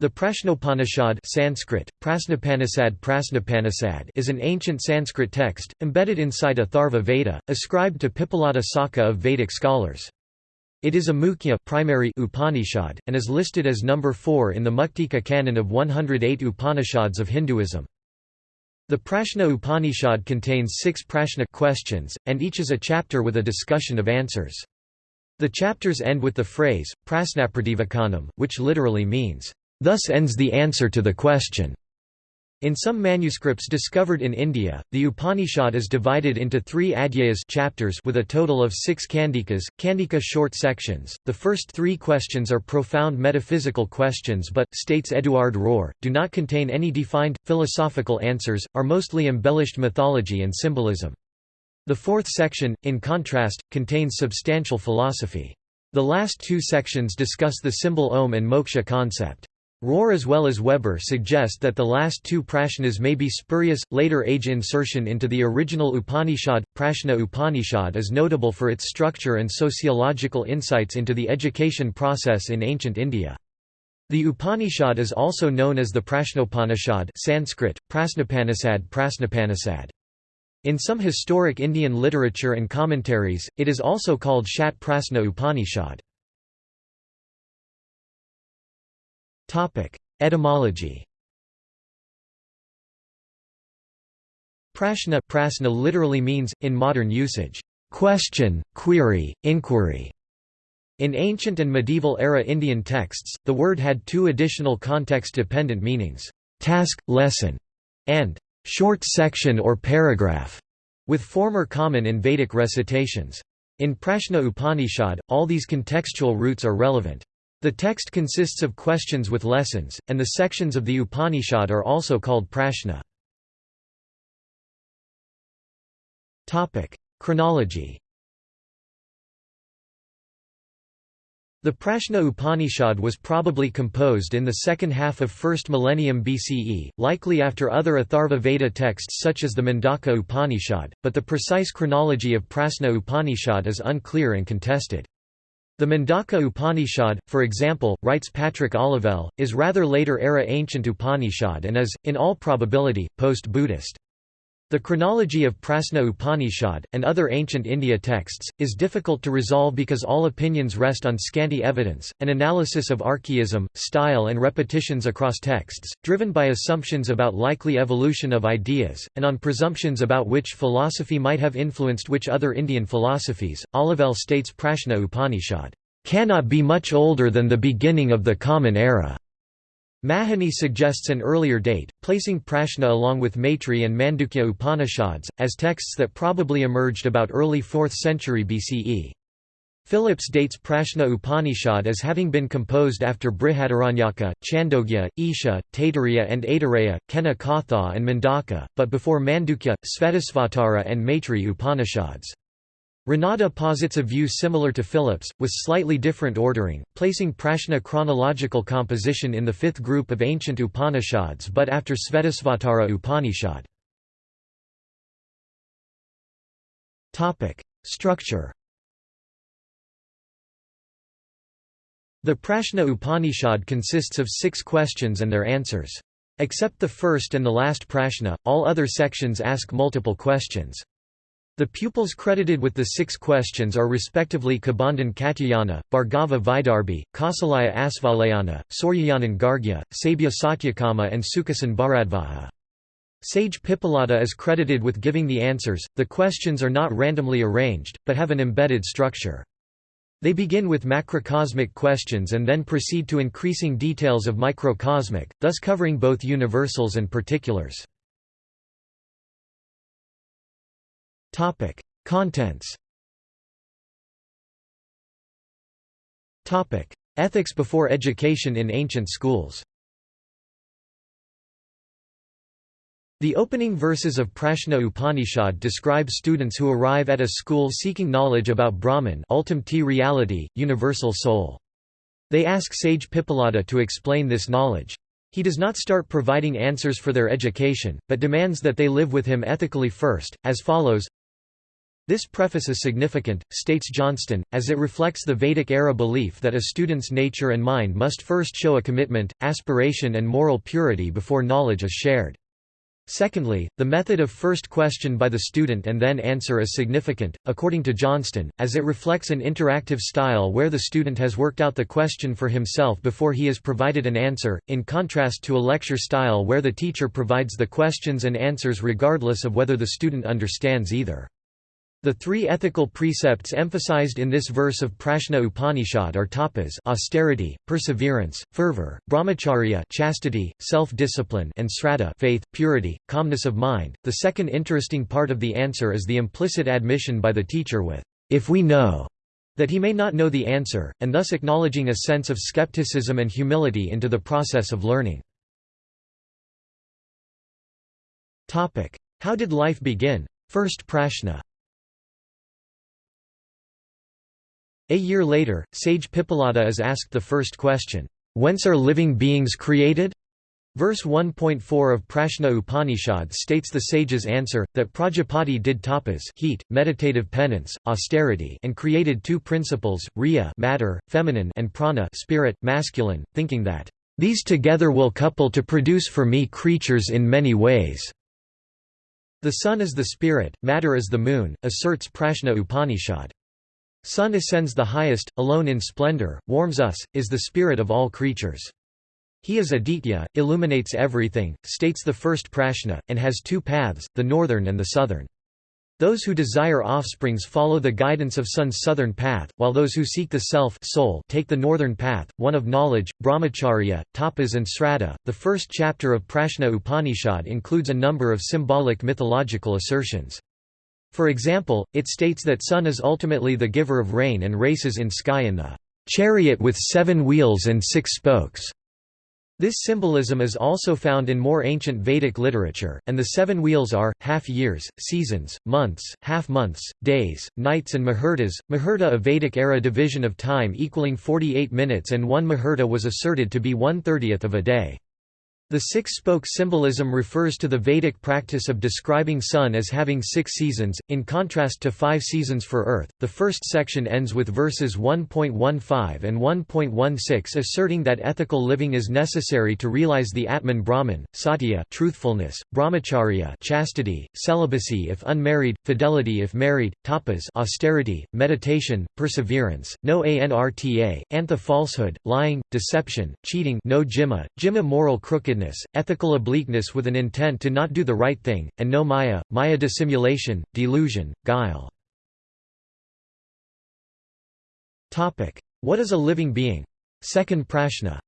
The Prashnopanishad Sanskrit, Prasnapanisad Prasnapanisad is an ancient Sanskrit text, embedded inside a Atharva Veda, ascribed to Pippalada Saka of Vedic scholars. It is a Mukhya primary Upanishad, and is listed as number 4 in the Muktika canon of 108 Upanishads of Hinduism. The Prashna Upanishad contains six Prashna questions, and each is a chapter with a discussion of answers. The chapters end with the phrase, Prasnaprativakanam, which literally means, Thus ends the answer to the question. In some manuscripts discovered in India, the Upanishad is divided into three adhyayas chapters with a total of six kandikas, kandika short sections. The first three questions are profound metaphysical questions but, states Eduard Röer, do not contain any defined, philosophical answers, are mostly embellished mythology and symbolism. The fourth section, in contrast, contains substantial philosophy. The last two sections discuss the symbol Om and moksha concept. Röer as well as Weber suggest that the last two prashnas may be spurious. Later age insertion into the original Upanishad, Prashna Upanishad is notable for its structure and sociological insights into the education process in ancient India. The Upanishad is also known as the Prashnopanishad Sanskrit, Prasnapanisad Prasnapanisad. In some historic Indian literature and commentaries, it is also called Shat Prasna Upanishad. Etymology Prashna prasna literally means, in modern usage, question, query, inquiry. In ancient and medieval era Indian texts, the word had two additional context-dependent meanings, task, lesson, and short section or paragraph, with former common in Vedic recitations. In Prashna Upanishad, all these contextual roots are relevant. The text consists of questions with lessons, and the sections of the Upanishad are also called prashna. Chronology The Prashna Upanishad was probably composed in the second half of 1st millennium BCE, likely after other Atharva Veda texts such as the Mundaka Upanishad, but the precise chronology of Prashna Upanishad is unclear and contested. The Mundaka Upanishad, for example, writes Patrick Olivelle, is rather later era ancient Upanishad and is, in all probability, post-Buddhist. The chronology of Prasna Upanishad, and other ancient India texts, is difficult to resolve because all opinions rest on scanty evidence, an analysis of archaism, style and repetitions across texts, driven by assumptions about likely evolution of ideas, and on presumptions about which philosophy might have influenced which other Indian philosophies. Olivelle states Prashna Upanishad cannot be much older than the beginning of the Common Era. Mahony suggests an earlier date, placing Prashna along with Maitri and Mandukya Upanishads, as texts that probably emerged about early 4th century BCE. Phillips dates Prashna Upanishad as having been composed after Brihadaranyaka, Chandogya, Isha, Taittiriya and Aitareya, Kena Katha and Mundaka, but before Mandukya, Svetasvatara and Maitri Upanishads. Ranade posits a view similar to Phillips, with slightly different ordering, placing Prashna chronological composition in the fifth group of ancient Upanishads but after Svetasvatara Upanishad. Structure The Prashna Upanishad consists of six questions and their answers. Except the first and the last prashna, all other sections ask multiple questions. The pupils credited with the six questions are respectively Kabandhan Katyayana, Bhargava Vaidarbhi, Kausalya Asvalayana, Suryayanan Gargya, Sabya Satyakama and Sukasan Bharadvaja. Sage Pippalada is credited with giving the answers. The questions are not randomly arranged, but have an embedded structure. They begin with macrocosmic questions and then proceed to increasing details of microcosmic, thus covering both universals and particulars. Topic: Contents. Topic: Ethics before education in ancient schools. The opening verses of Prashna Upanishad describe students who arrive at a school seeking knowledge about Brahman ultimate reality, universal soul. They ask sage Pippalada to explain this knowledge. He does not start providing answers for their education, but demands that they live with him ethically first, as follows This preface is significant, states Johnston, as it reflects the Vedic-era belief that a student's nature and mind must first show a commitment, aspiration and moral purity before knowledge is shared. Secondly, the method of first question by the student and then answer is significant, according to Johnston, as it reflects an interactive style where the student has worked out the question for himself before he is provided an answer, in contrast to a lecture style where the teacher provides the questions and answers regardless of whether the student understands either. The three ethical precepts emphasized in this verse of Prashna Upanishad are tapas austerity, perseverance, fervor, brahmacharya chastity, self-discipline and sraddha faith, purity, calmness of mind. The second interesting part of the answer is the implicit admission by the teacher with, if we know, that he may not know the answer, and thus acknowledging a sense of skepticism and humility into the process of learning. How did life begin? First Prashna A year later, sage Pippalada is asked the first question, "'Whence are living beings created?' Verse 1.4 of Prashna Upanishad states the sage's answer, that Prajapati did tapas heat, meditative penance, austerity and created two principles, rayi matter, feminine and prana spirit, masculine, thinking that, "'These together will couple to produce for me creatures in many ways." The sun is the spirit, matter is the moon, asserts Prashna Upanishad. Sun ascends the highest, alone in splendor, warms us, is the spirit of all creatures. He is Aditya, illuminates everything, states the first prashna, and has two paths, the northern and the southern. Those who desire offsprings follow the guidance of Sun's southern path, while those who seek the self soul take the northern path, one of knowledge, brahmacharya, tapas and sraddha. The first chapter of Prashna Upanishad includes a number of symbolic mythological assertions. For example, it states that sun is ultimately the giver of rain and races in sky in the chariot with seven wheels and six spokes. This symbolism is also found in more ancient Vedic literature, and the seven wheels are, half-years, seasons, months, half-months, days, nights and muhurtas. Muhurta a Vedic-era division of time equaling 48 minutes and one muhurta was asserted to be one-thirtieth of a day. The six-spoke symbolism refers to the Vedic practice of describing sun as having six seasons, in contrast to five seasons for Earth. The first section ends with verses 1.15 and 1.16 asserting that ethical living is necessary to realize the Atman Brahman, Satya truthfulness, brahmacharya chastity, celibacy if unmarried, fidelity if married, tapas austerity, meditation, perseverance, no anrta, antha falsehood, lying, deception, cheating no jihma, jihma moral ethical obliqueness with an intent to not do the right thing, and no maya, maya dissimulation, delusion, guile. What is a living being? Second prashna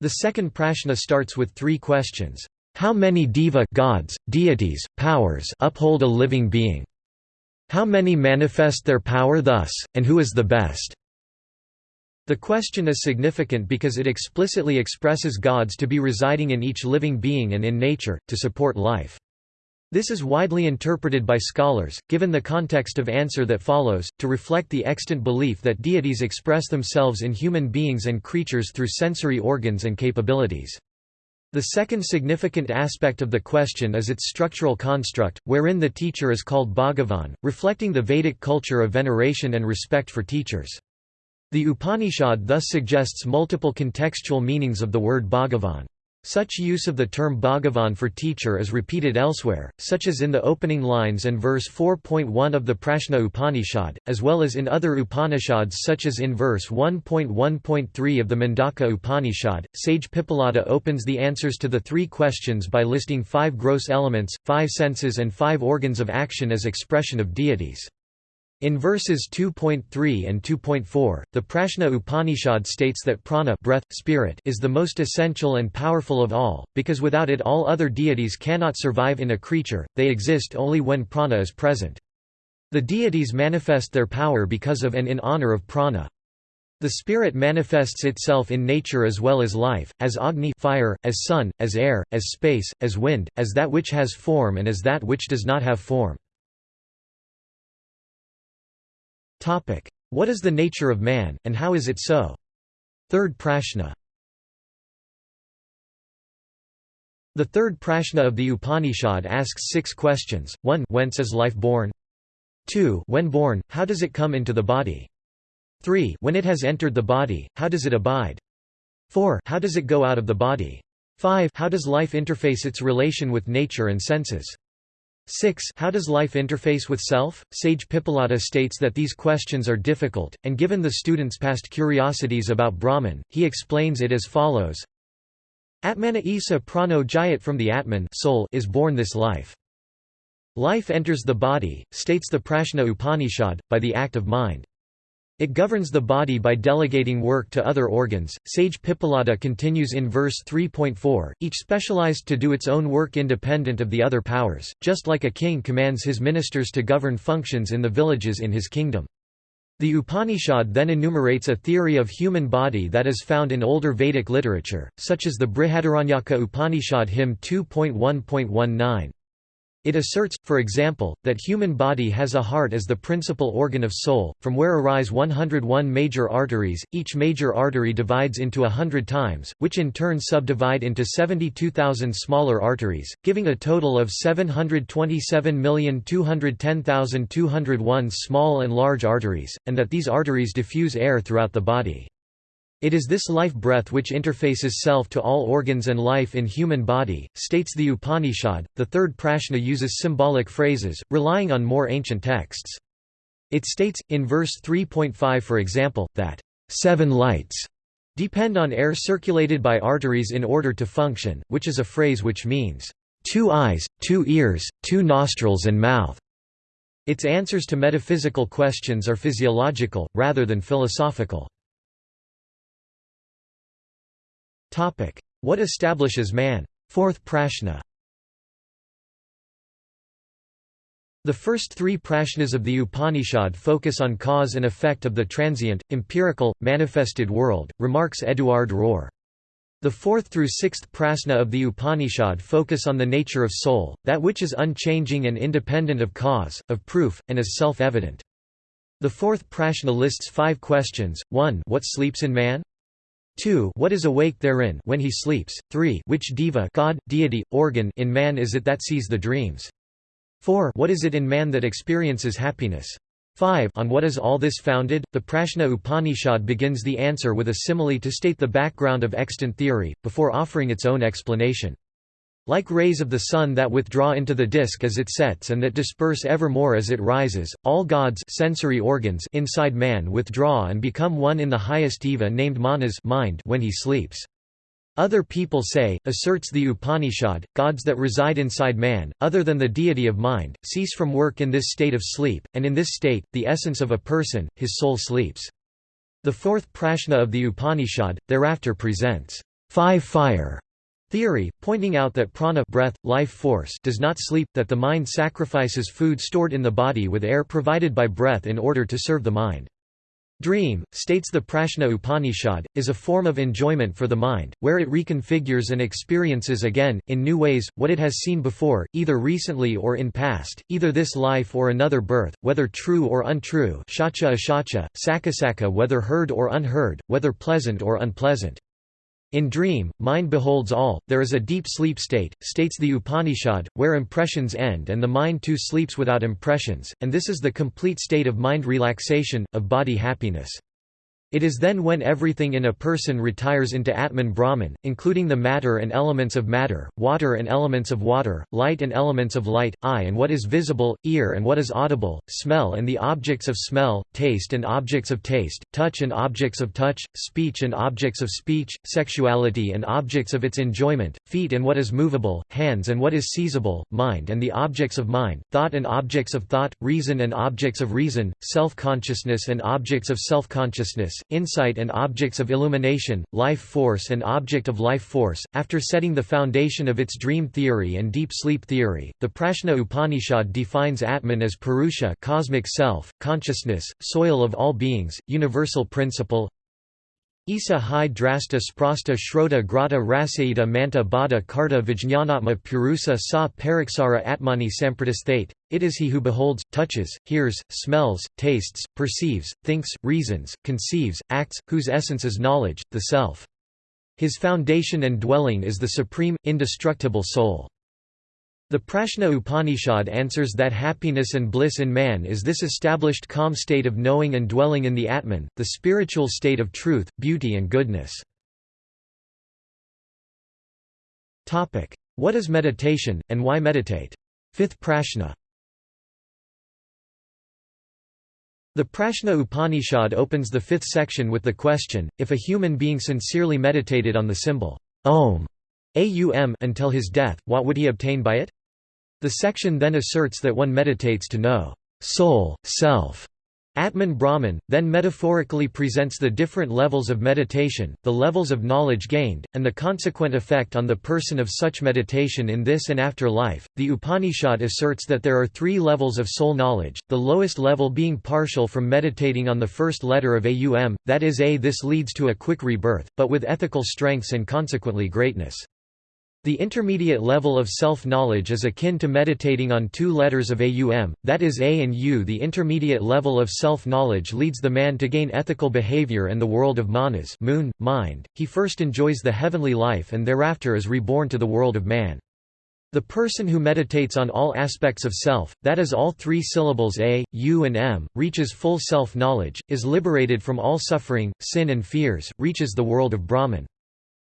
The second prashna starts with three questions. How many deva gods, deities, powers uphold a living being? How many manifest their power thus, and who is the best? The question is significant because it explicitly expresses gods to be residing in each living being and in nature, to support life. This is widely interpreted by scholars, given the context of answer that follows, to reflect the extant belief that deities express themselves in human beings and creatures through sensory organs and capabilities. The second significant aspect of the question is its structural construct, wherein the teacher is called Bhagavan, reflecting the Vedic culture of veneration and respect for teachers. The Upanishad thus suggests multiple contextual meanings of the word Bhagavan. Such use of the term Bhagavan for teacher is repeated elsewhere, such as in the opening lines and verse 4.1 of the Prashna Upanishad, as well as in other Upanishads such as in verse 1.1.3 of the Mundaka Upanishad. Sage Pippalada opens the answers to the three questions by listing five gross elements, five senses and five organs of action as expression of deities. In verses 2.3 and 2.4, the Prashna Upanishad states that prana breath, spirit is the most essential and powerful of all, because without it all other deities cannot survive in a creature, they exist only when prana is present. The deities manifest their power because of and in honor of prana. The spirit manifests itself in nature as well as life, as agni fire, as sun, as air, as space, as wind, as that which has form and as that which does not have form. What is the nature of man, and how is it so? Third prashna The third prashna of the Upanishad asks six questions, 1 whence is life born? 2 when born, how does it come into the body? 3 when it has entered the body, how does it abide? 4 how does it go out of the body? 5 how does life interface its relation with nature and senses? 6 How does life interface with self? Sage Pippalada states that these questions are difficult, and given the student's past curiosities about Brahman, he explains it as follows Atmana Isa prano jayat from the Atman soul is born this life. Life enters the body, states the Prashna Upanishad, by the act of mind. It governs the body by delegating work to other organs. Sage Pippalada continues in verse 3.4, each specialized to do its own work independent of the other powers, just like a king commands his ministers to govern functions in the villages in his kingdom. The Upanishad then enumerates a theory of human body that is found in older Vedic literature, such as the Brihadaranyaka Upanishad hymn 2.1.19. It asserts, for example, that human body has a heart as the principal organ of soul, from where arise 101 major arteries, each major artery divides into a hundred times, which in turn subdivide into 72,000 smaller arteries, giving a total of 727,210,201 small and large arteries, and that these arteries diffuse air throughout the body. It is this life breath which interfaces self to all organs and life in human body, states the Upanishad. The third prashna uses symbolic phrases, relying on more ancient texts. It states, in verse 3.5 for example, that, seven lights depend on air circulated by arteries in order to function, which is a phrase which means, two eyes, two ears, two nostrils and mouth. Its answers to metaphysical questions are physiological, rather than philosophical. What establishes man? Fourth prashna The first three prashnas of the Upanishad focus on cause and effect of the transient, empirical, manifested world, remarks Eduard Röer. The fourth through sixth prashna of the Upanishad focus on the nature of soul, that which is unchanging and independent of cause, of proof, and is self-evident. The fourth prashna lists five questions, 1 What sleeps in man? 2 What is awake therein when he sleeps? 3 Which deva God, deity, organ in man is it that sees the dreams? 4 What is it in man that experiences happiness? 5 On what is all this founded? The Prashna Upanishad begins the answer with a simile to state the background of extant theory, before offering its own explanation. Like rays of the sun that withdraw into the disk as it sets and that disperse ever more as it rises, all God's sensory organs inside man withdraw and become one in the highest deva named manas mind when he sleeps. Other people say, asserts the Upanishad, gods that reside inside man, other than the deity of mind, cease from work in this state of sleep, and in this state, the essence of a person, his soul sleeps. The fourth prashna of the Upanishad, thereafter presents five fire Theory, pointing out that prana breath, life force does not sleep, that the mind sacrifices food stored in the body with air provided by breath in order to serve the mind. Dream, states the Prashna Upanishad, is a form of enjoyment for the mind, where it reconfigures and experiences again, in new ways, what it has seen before, either recently or in past, either this life or another birth, whether true or untrue shacha ashacha, sakasaka whether heard or unheard, whether pleasant or unpleasant. In dream, mind beholds all, there is a deep sleep state, states the Upanishad, where impressions end and the mind too sleeps without impressions, and this is the complete state of mind relaxation, of body happiness. It is then when everything in a person retires into Atman Brahman, including the matter and elements of matter, water and elements of water, light and elements of light, eye and what is visible, ear and what is audible, smell and the objects of smell, taste and objects of taste, touch and objects of touch, speech and objects of speech, sexuality and objects of its enjoyment, feet and what is movable, hands and what is seizable, mind and the objects of mind, thought and objects of thought, reason and objects of reason, self-consciousness and objects of self-consciousness, insight and objects of illumination, life force and object of life force. After setting the foundation of its dream theory and deep sleep theory, the Prashna Upanishad defines Atman as Purusha, cosmic self, consciousness, soil of all beings, universal principle, Isa hi drasta sprasta shrota grata rasaita manta bada karta vijñanatma purusa sa pariksara atmani sampradisthate, it is he who beholds, touches, hears, smells, tastes, perceives, thinks, reasons, conceives, acts, whose essence is knowledge, the self. His foundation and dwelling is the supreme, indestructible soul. The Prashna Upanishad answers that happiness and bliss in man is this established calm state of knowing and dwelling in the Atman, the spiritual state of truth, beauty and goodness. What is meditation, and why meditate? Fifth Prashna The Prashna Upanishad opens the fifth section with the question, if a human being sincerely meditated on the symbol Om aum until his death, what would he obtain by it? The section then asserts that one meditates to know soul, self, Atman Brahman, then metaphorically presents the different levels of meditation, the levels of knowledge gained, and the consequent effect on the person of such meditation in this and after life. The Upanishad asserts that there are three levels of soul knowledge, the lowest level being partial from meditating on the first letter of Aum, that is A. This leads to a quick rebirth, but with ethical strengths and consequently greatness. The intermediate level of self-knowledge is akin to meditating on two letters of AUM, that is A and U. The intermediate level of self-knowledge leads the man to gain ethical behavior and the world of manas moon, mind. He first enjoys the heavenly life and thereafter is reborn to the world of man. The person who meditates on all aspects of self, that is all three syllables A, U and M, reaches full self-knowledge, is liberated from all suffering, sin and fears, reaches the world of Brahman.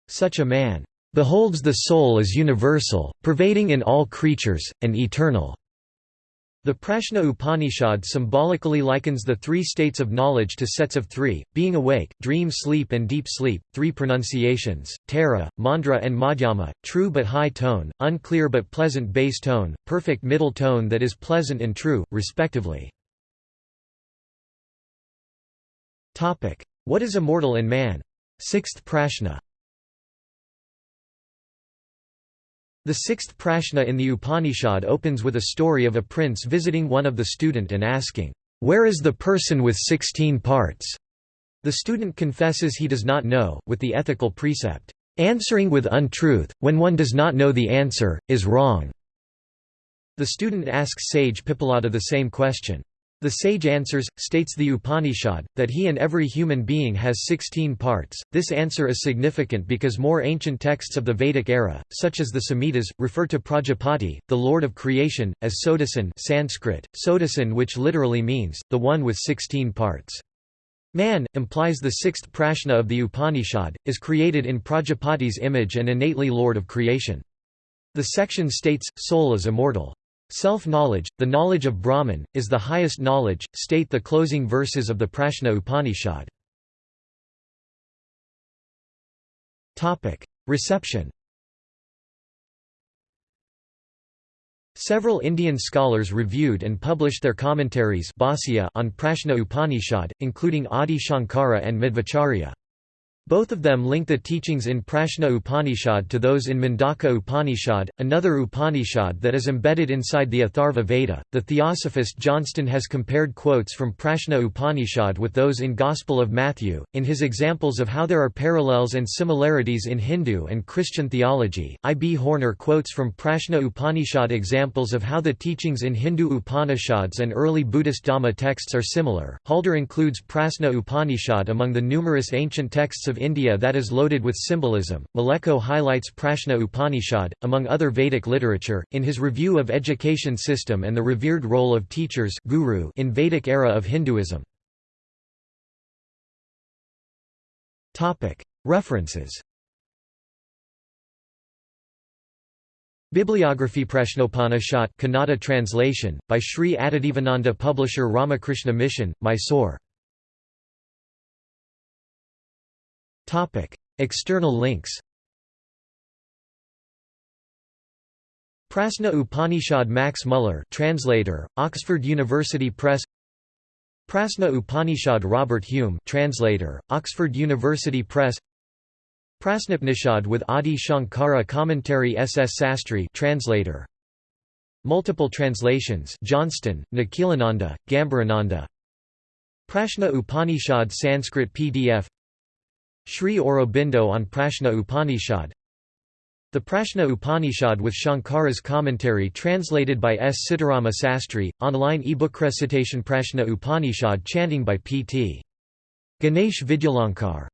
Such a man beholds the soul as universal, pervading in all creatures, and eternal. The Prashna Upanishad symbolically likens the three states of knowledge to sets of three, being awake, dream sleep and deep sleep, three pronunciations, Tara, Mandra and Madhyama, true but high tone, unclear but pleasant bass tone, perfect middle tone that is pleasant and true, respectively. What is immortal in man? Sixth Prashna The sixth prashna in the Upanishad opens with a story of a prince visiting one of the student and asking, "'Where is the person with sixteen parts?' The student confesses he does not know, with the ethical precept, "'Answering with untruth, when one does not know the answer, is wrong'". The student asks sage Pippalada the same question. The sage answers, states the Upanishad, that he and every human being has 16 parts. This answer is significant because more ancient texts of the Vedic era, such as the Samhitas, refer to Prajapati, the lord of creation, as Sodasan Sanskrit, Sodasan which literally means, the one with 16 parts. Man, implies the sixth prashna of the Upanishad, is created in Prajapati's image and innately lord of creation. The section states, soul is immortal. Self-knowledge, the knowledge of Brahman, is the highest knowledge, state the closing verses of the Prashna Upanishad. Reception Several Indian scholars reviewed and published their commentaries on Prashna Upanishad, including Adi Shankara and Madhvacharya. Both of them link the teachings in Prashna Upanishad to those in Mundaka Upanishad, another Upanishad that is embedded inside the Atharva Veda. The theosophist Johnston has compared quotes from Prashna Upanishad with those in Gospel of Matthew, in his examples of how there are parallels and similarities in Hindu and Christian theology. I. B. Horner quotes from Prashna Upanishad examples of how the teachings in Hindu Upanishads and early Buddhist Dhamma texts are similar. Halder includes Prashna Upanishad among the numerous ancient texts of of India that is loaded with symbolism. Maleko highlights Prashna Upanishad, among other Vedic literature, in his review of education system and the revered role of teachers guru in Vedic era of Hinduism. References Bibliography Prashnopanishad Kannada translation, by Sri Adidevananda Publisher Ramakrishna Mission, Mysore Topic: External links. Prasna Upanishad Max Muller, translator, Oxford University Press. Prasna Upanishad Robert Hume, translator, Oxford University Press. Prasnapnishad with Adi Shankara commentary S. S. Sastry, translator. Multiple translations Johnston, Nikhilananda, Gambhirananda Prashna Upanishad Sanskrit PDF Sri Aurobindo on Prashna Upanishad The Prashna Upanishad with Shankara's commentary translated by S. Sitarama Sastry, online ebook recitation Prashna Upanishad chanting by P.T. Ganesh Vidyalankar